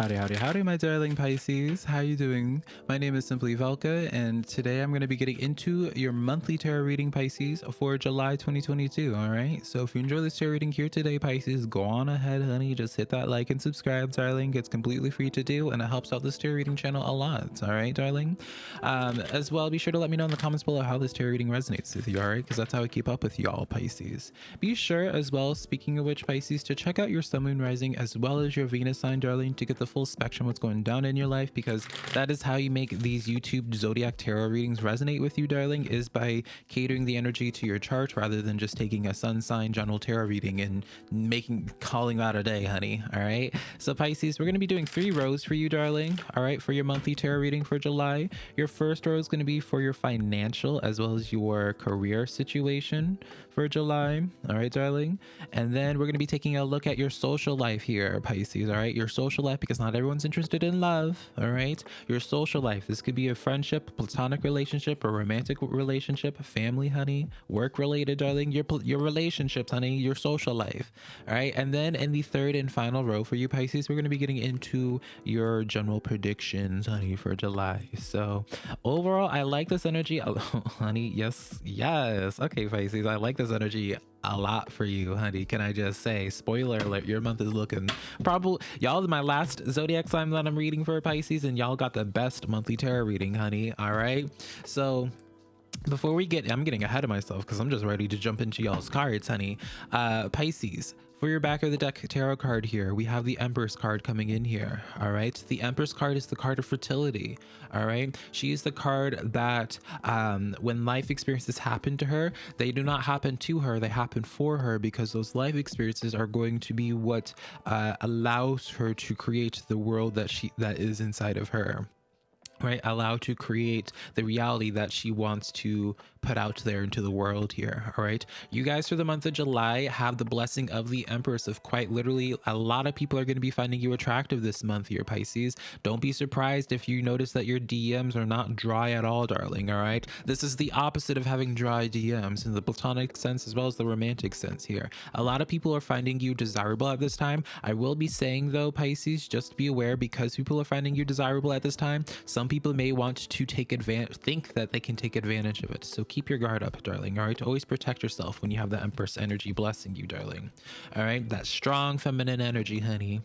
Howdy, howdy, howdy, my darling Pisces. How you doing? My name is Simply Velka, and today I'm going to be getting into your monthly tarot reading, Pisces, for July 2022. All right. So if you enjoy this tarot reading here today, Pisces, go on ahead, honey. Just hit that like and subscribe, darling. It's completely free to do, and it helps out this tarot reading channel a lot. All right, darling. Um, as well, be sure to let me know in the comments below how this tarot reading resonates with you. All right, because that's how I keep up with y'all, Pisces. Be sure, as well, speaking of which, Pisces, to check out your Sun, Moon, Rising, as well as your Venus sign, darling, to get the full spectrum what's going down in your life because that is how you make these YouTube zodiac tarot readings resonate with you, darling, is by catering the energy to your chart rather than just taking a sun sign general tarot reading and making calling that a day, honey. All right. So Pisces, we're going to be doing three rows for you, darling. All right, for your monthly tarot reading for July. Your first row is going to be for your financial as well as your career situation for July. All right, darling. And then we're going to be taking a look at your social life here, Pisces. All right, your social life because not everyone's interested in love. All right, your social life. This could be a friendship, platonic relationship, or romantic relationship, family, honey, work related, darling. Your your relationships, honey, your social life. All right, and then in the third and final row for you, Pisces, we're going to be getting into your general predictions, honey, for July. So overall, I like this energy, oh, honey. Yes, yes. Okay, Pisces, I like this energy a lot for you, honey. Can I just say, spoiler alert, your month is looking probably y'all is my last zodiac sign that I'm reading for Pisces, and y'all got the best monthly tarot reading, honey. All right. So before we get i'm getting ahead of myself because i'm just ready to jump into y'all's cards honey uh pisces for your back of the deck tarot card here, we have the Empress card coming in here. All right. The Empress card is the card of fertility. All right. She is the card that um, when life experiences happen to her, they do not happen to her, they happen for her because those life experiences are going to be what uh, allows her to create the world that she that is inside of her right allow to create the reality that she wants to put out there into the world here all right? You guys for the month of july have the blessing of the empress of quite literally a lot of people are going to be finding you attractive this month here pisces. Don't be surprised if you notice that your dms are not dry at all darling all right? This is the opposite of having dry dms in the platonic sense as well as the romantic sense here. A lot of people are finding you desirable at this time. I will be saying though pisces just be aware because people are finding you desirable at this time some people may want to take advantage think that they can take advantage of it. So keep your guard up darling all right? Always protect yourself when you have the empress energy blessing you darling. All right? That strong feminine energy honey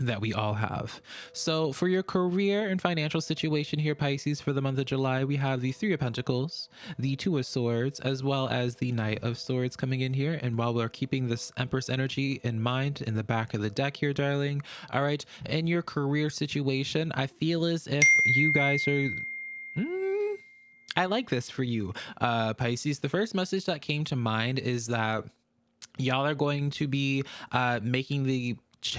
that we all have. So for your career and financial situation here, Pisces, for the month of July, we have the Three of Pentacles, the Two of Swords, as well as the Knight of Swords coming in here. And while we're keeping this Empress energy in mind in the back of the deck here, darling, all right, in your career situation, I feel as if you guys are... Mm, I like this for you, uh, Pisces. The first message that came to mind is that y'all are going to be uh, making the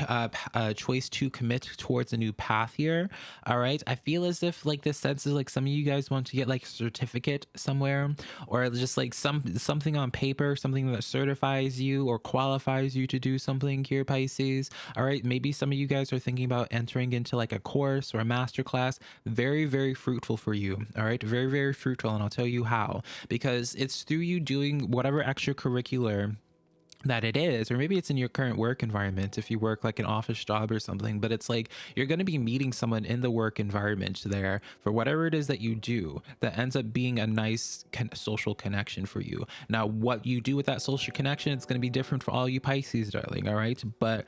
uh, uh, choice to commit towards a new path here. All right. I feel as if like this sense is like some of you guys want to get like a certificate somewhere or just like some something on paper, something that certifies you or qualifies you to do something here, Pisces. All right. Maybe some of you guys are thinking about entering into like a course or a master class. Very, very fruitful for you. All right. Very, very fruitful. And I'll tell you how because it's through you doing whatever extracurricular that it is or maybe it's in your current work environment if you work like an office job or something but it's like you're going to be meeting someone in the work environment there for whatever it is that you do that ends up being a nice social connection for you. Now what you do with that social connection it's going to be different for all you pisces darling all right? But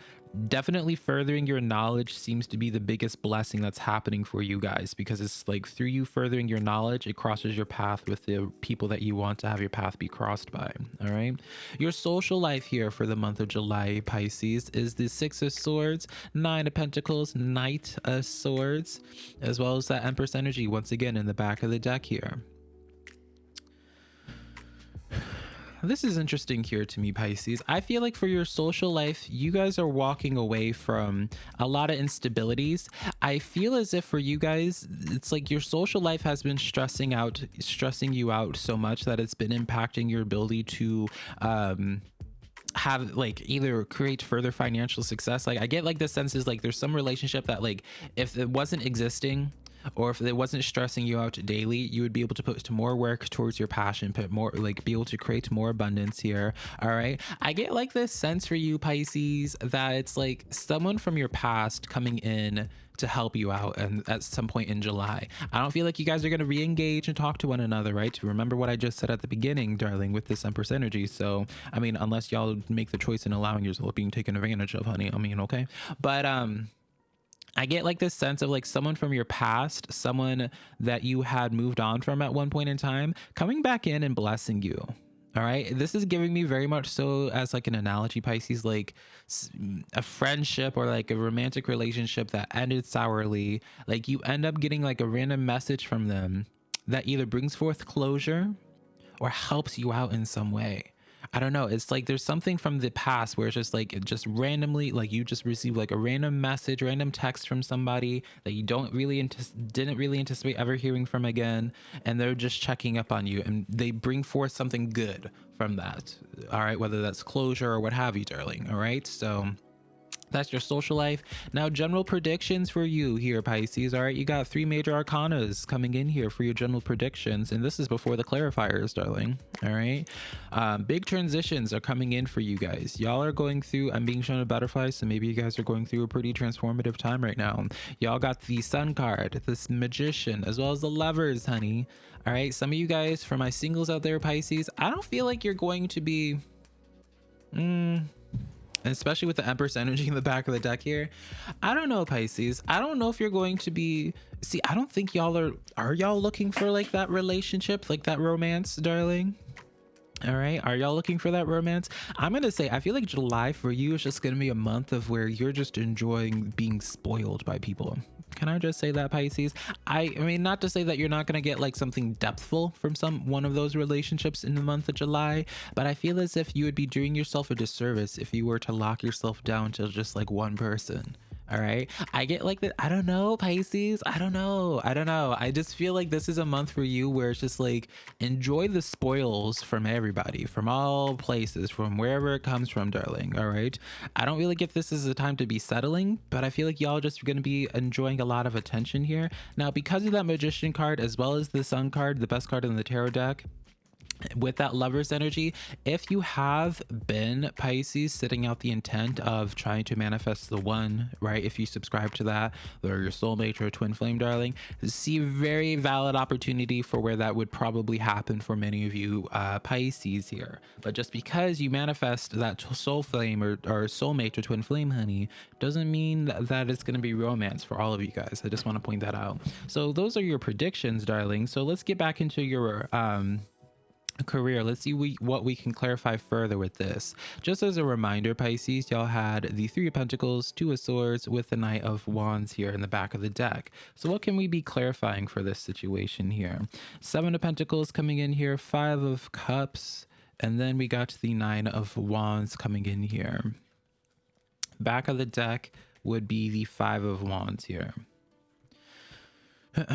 definitely furthering your knowledge seems to be the biggest blessing that's happening for you guys because it's like through you furthering your knowledge it crosses your path with the people that you want to have your path be crossed by all right? Your social life here for the month of july pisces is the six of swords nine of pentacles knight of swords as well as that empress energy once again in the back of the deck here this is interesting here to me, Pisces. I feel like for your social life, you guys are walking away from a lot of instabilities. I feel as if for you guys, it's like your social life has been stressing out, stressing you out so much that it's been impacting your ability to, um, have like either create further financial success like i get like the sense is like there's some relationship that like if it wasn't existing or if it wasn't stressing you out daily, you would be able to put more work towards your passion, put more like be able to create more abundance here. All right. I get like this sense for you, Pisces, that it's like someone from your past coming in to help you out and at some point in July. I don't feel like you guys are going to re-engage and talk to one another, right? To remember what I just said at the beginning, darling, with this Empress energy. So, I mean, unless y'all make the choice in allowing yourself being taken advantage of, honey. I mean, okay. But um I get like this sense of like someone from your past, someone that you had moved on from at one point in time, coming back in and blessing you. All right. This is giving me very much so as like an analogy, Pisces, like a friendship or like a romantic relationship that ended sourly. Like you end up getting like a random message from them that either brings forth closure or helps you out in some way. I don't know. It's like there's something from the past where it's just like it just randomly, like you just receive like a random message, random text from somebody that you don't really didn't really anticipate ever hearing from again, and they're just checking up on you, and they bring forth something good from that. All right, whether that's closure or what have you, darling. All right, so that's your social life. Now, general predictions for you here, Pisces. All right, you got three major arcanas coming in here for your general predictions, and this is before the clarifiers, darling. All right, um, big transitions are coming in for you guys. Y'all are going through. I'm being shown a butterfly, so maybe you guys are going through a pretty transformative time right now. Y'all got the Sun card, this Magician, as well as the Lovers, honey. All right, some of you guys, for my singles out there, Pisces, I don't feel like you're going to be. And especially with the Empress energy in the back of the deck here. I don't know, Pisces. I don't know if you're going to be. See, I don't think y'all are. Are y'all looking for like that relationship, like that romance, darling? All right. Are y'all looking for that romance? I'm going to say, I feel like July for you is just going to be a month of where you're just enjoying being spoiled by people. Can I just say that Pisces? I, I mean, not to say that you're not going to get like something depthful from some one of those relationships in the month of July, but I feel as if you would be doing yourself a disservice if you were to lock yourself down to just like one person. All right. I get like that. I don't know, Pisces. I don't know. I don't know. I just feel like this is a month for you where it's just like enjoy the spoils from everybody, from all places, from wherever it comes from, darling. All right. I don't really get this is a time to be settling, but I feel like y'all just going to be enjoying a lot of attention here. Now, because of that magician card, as well as the sun card, the best card in the tarot deck, with that lover's energy, if you have been Pisces sitting out the intent of trying to manifest the one, right? If you subscribe to that, or your soulmate or twin flame darling, see very valid opportunity for where that would probably happen for many of you uh, Pisces here. But just because you manifest that soul flame or, or soulmate or twin flame, honey, doesn't mean that, that it's going to be romance for all of you guys. I just want to point that out. So those are your predictions, darling. So let's get back into your um career. Let's see we, what we can clarify further with this. Just as a reminder pisces y'all had the three of pentacles two of swords with the knight of wands here in the back of the deck. So what can we be clarifying for this situation here? Seven of pentacles coming in here five of cups and then we got the nine of wands coming in here. Back of the deck would be the five of wands here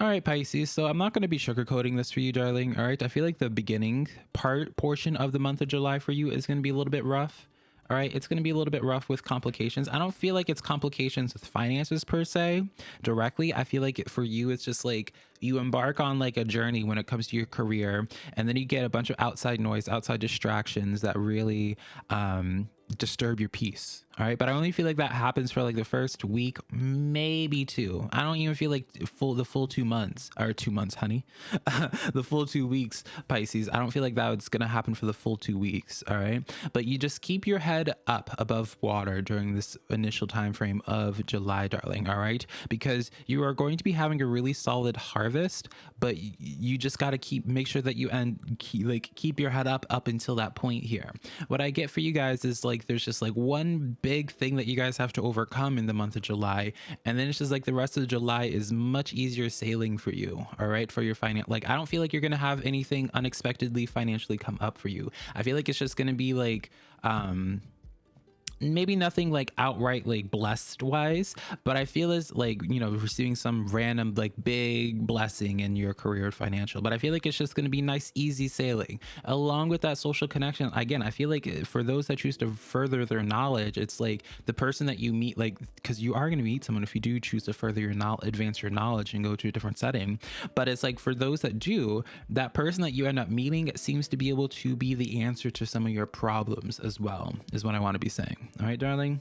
all right, Pisces. So I'm not going to be sugarcoating this for you, darling. All right. I feel like the beginning part portion of the month of July for you is going to be a little bit rough. All right. It's going to be a little bit rough with complications. I don't feel like it's complications with finances per se directly. I feel like for you, it's just like you embark on like a journey when it comes to your career and then you get a bunch of outside noise, outside distractions that really, um, disturb your peace all right but i only feel like that happens for like the first week maybe two. I don't even feel like full the full two months or two months honey. The full two weeks pisces i don't feel like that's gonna happen for the full two weeks all right but you just keep your head up above water during this initial time frame of july darling all right because you are going to be having a really solid harvest but you just got to keep make sure that you end keep, like keep your head up up until that point here. What i get for you guys is like there's just like one big thing that you guys have to overcome in the month of July. And then it's just like the rest of July is much easier sailing for you. All right. For your finance. Like, I don't feel like you're going to have anything unexpectedly financially come up for you. I feel like it's just going to be like, um, maybe nothing like outright like blessed wise but i feel as like you know receiving some random like big blessing in your career financial but i feel like it's just going to be nice easy sailing. Along with that social connection again i feel like eh, for those that choose to further their knowledge it's like the person that you meet like because you are going to meet someone if you do choose to further your knowledge advance your knowledge and go to a different setting but it's like for those that do that person that you end up meeting seems to be able to be the answer to some of your problems as well is what i want to be saying all right, darling.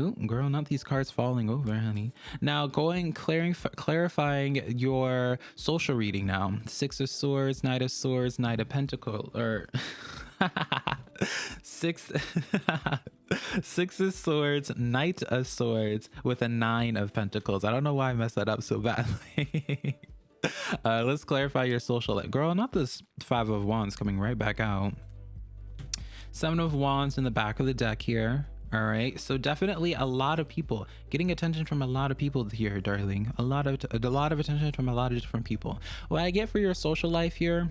Ooh, girl, not these cards falling over, honey. Now, going clearing, clarifying your social reading now. Six of Swords, Knight of Swords, Knight of Pentacles, or six, Six of Swords, Knight of Swords with a Nine of Pentacles. I don't know why I messed that up so badly. uh, let's clarify your social girl. Not this Five of Wands coming right back out. Seven of Wands in the back of the deck here. All right, so definitely a lot of people getting attention from a lot of people here, darling. A lot of a lot of attention from a lot of different people. What I get for your social life here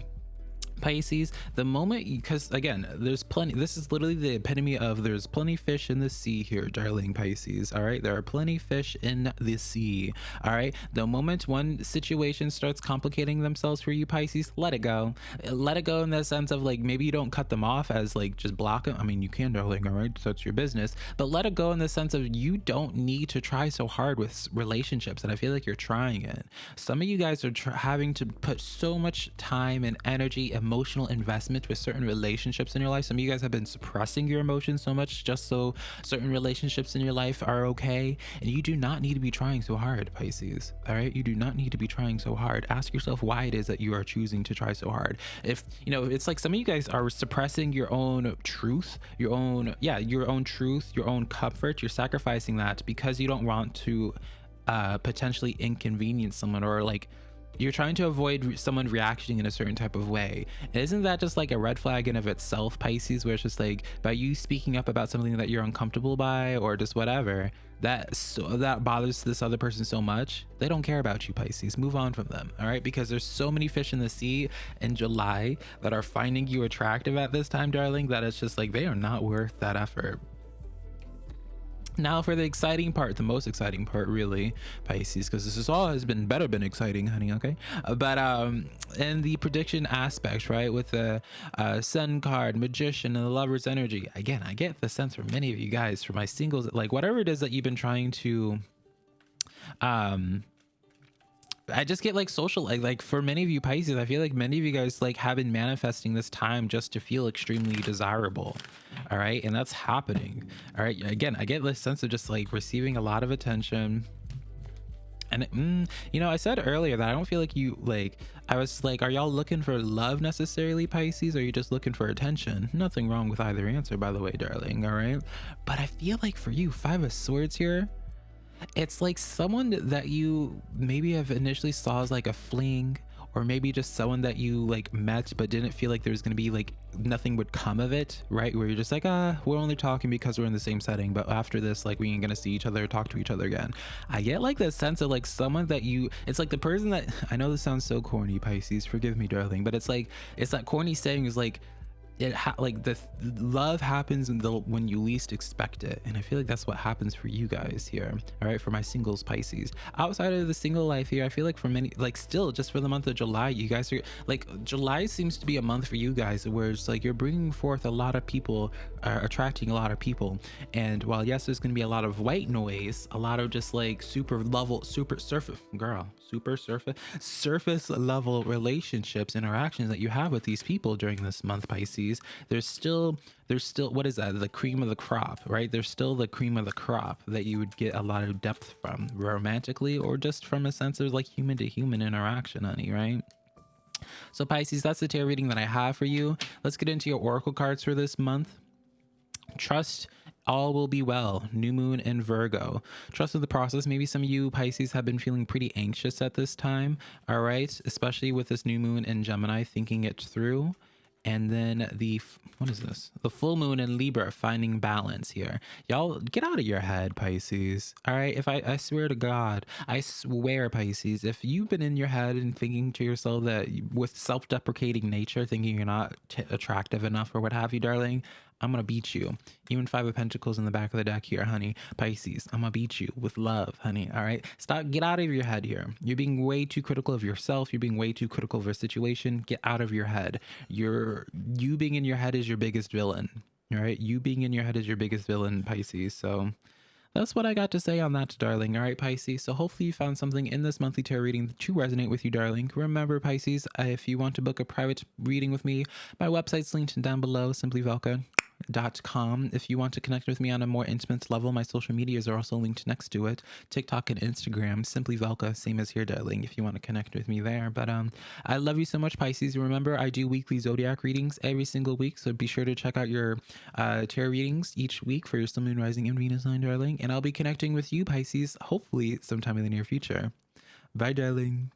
Pisces, the moment because again, there's plenty. This is literally the epitome of there's plenty fish in the sea here, darling Pisces. All right, there are plenty fish in the sea. All right, the moment one situation starts complicating themselves for you, Pisces, let it go. Let it go in the sense of like maybe you don't cut them off as like just block them. I mean, you can, darling. All right, that's your business. But let it go in the sense of you don't need to try so hard with relationships, and I feel like you're trying it. Some of you guys are having to put so much time and energy, emotion emotional investment with certain relationships in your life. Some of you guys have been suppressing your emotions so much just so certain relationships in your life are okay. And you do not need to be trying so hard, Pisces. All right. You do not need to be trying so hard. Ask yourself why it is that you are choosing to try so hard. If, you know, it's like some of you guys are suppressing your own truth, your own, yeah, your own truth, your own comfort. You're sacrificing that because you don't want to uh, potentially inconvenience someone or like you're trying to avoid someone reacting in a certain type of way. Isn't that just like a red flag in of itself, Pisces, where it's just like by you speaking up about something that you're uncomfortable by or just whatever, that so that bothers this other person so much, they don't care about you, Pisces. Move on from them, all right? Because there's so many fish in the sea in July that are finding you attractive at this time, darling, that it's just like they are not worth that effort. Now for the exciting part, the most exciting part really, Pisces, because this is all has been better been exciting, honey, okay? Uh, but um in the prediction aspect, right, with the uh, Sun card, Magician, and the Lover's energy, again, I get the sense from many of you guys, for my singles, like whatever it is that you've been trying to um I just get like social like like for many of you Pisces, I feel like many of you guys like have been manifesting this time just to feel extremely desirable. All right. And that's happening. All right. Again, I get this sense of just like receiving a lot of attention. And mm, you know, I said earlier that I don't feel like you like I was like, are y'all looking for love necessarily, Pisces? Or are you just looking for attention? Nothing wrong with either answer, by the way, darling. All right. But I feel like for you, five of swords here it's like someone that you maybe have initially saw as like a fling or maybe just someone that you like met but didn't feel like there was going to be like nothing would come of it right? Where you're just like ah we're only talking because we're in the same setting but after this like we ain't gonna see each other talk to each other again. I get like that sense of like someone that you it's like the person that i know this sounds so corny pisces forgive me darling but it's like it's that corny saying is like it ha- like the th- love happens in the when you least expect it. And i feel like that's what happens for you guys here all right? For my singles pisces. Outside of the single life here i feel like for many like still just for the month of july you guys are like july seems to be a month for you guys where it's like you're bringing forth a lot of people uh, attracting a lot of people. And while yes there's going to be a lot of white noise a lot of just like super level super surface girl super surface surface level relationships interactions that you have with these people during this month pisces there's still there's still what is that the cream of the crop right there's still the cream of the crop that you would get a lot of depth from romantically or just from a sense of like human to human interaction honey right so pisces that's the tarot reading that i have for you let's get into your oracle cards for this month trust all will be well. New moon and Virgo. Trust in the process. Maybe some of you Pisces have been feeling pretty anxious at this time. All right. Especially with this new moon in Gemini, thinking it through and then the what is this? The full moon in libra finding balance here. Y'all get out of your head pisces. All right? If i i swear to god i swear pisces if you've been in your head and thinking to yourself that with self-deprecating nature thinking you're not attractive enough or what have you darling I'm gonna beat you. Even five of pentacles in the back of the deck here, honey. Pisces, I'm gonna beat you with love, honey. All right. Stop, get out of your head here. You're being way too critical of yourself. You're being way too critical of a situation. Get out of your head. You're you being in your head is your biggest villain. All right. You being in your head is your biggest villain, Pisces. So that's what I got to say on that, darling. All right, Pisces. So hopefully you found something in this monthly tarot reading that to resonate with you, darling. Remember, Pisces, if you want to book a private reading with me, my website's linked down below, simplyvelka com. If you want to connect with me on a more intimate level, my social medias are also linked next to it. TikTok and Instagram, simply Velka, same as here, darling, if you want to connect with me there. But um, I love you so much, Pisces. Remember, I do weekly zodiac readings every single week, so be sure to check out your uh, tarot readings each week for your Sun, Moon, Rising, and Venus sign, darling. And I'll be connecting with you, Pisces, hopefully sometime in the near future. Bye, darling.